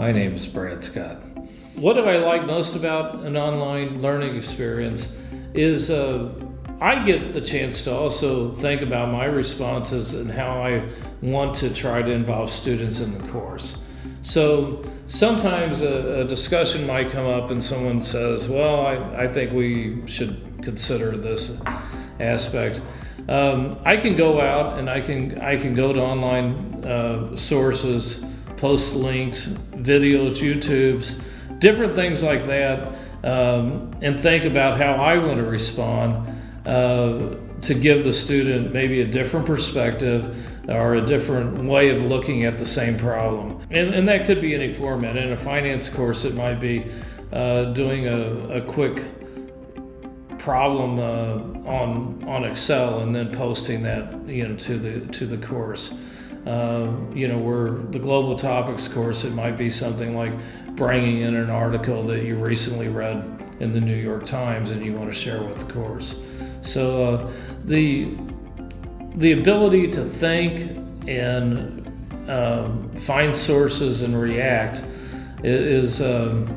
My name is Brad Scott. What do I like most about an online learning experience is uh, I get the chance to also think about my responses and how I want to try to involve students in the course. So sometimes a, a discussion might come up and someone says, Well, I, I think we should consider this aspect. Um, I can go out and I can I can go to online uh, sources, post links, videos, YouTubes, different things like that, um, and think about how I want to respond uh, to give the student maybe a different perspective or a different way of looking at the same problem. And, and that could be any format. In a finance course, it might be uh, doing a, a quick problem uh, on on Excel and then posting that you know to the to the course. Uh, you know, where the global topics course, it might be something like bringing in an article that you recently read in the New York Times and you want to share with the course. So uh, the the ability to think and um, find sources and react is um,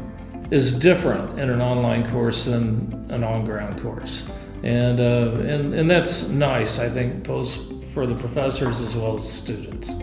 is different in an online course than an on-ground course, and uh, and and that's nice. I think both for the professors as well as students.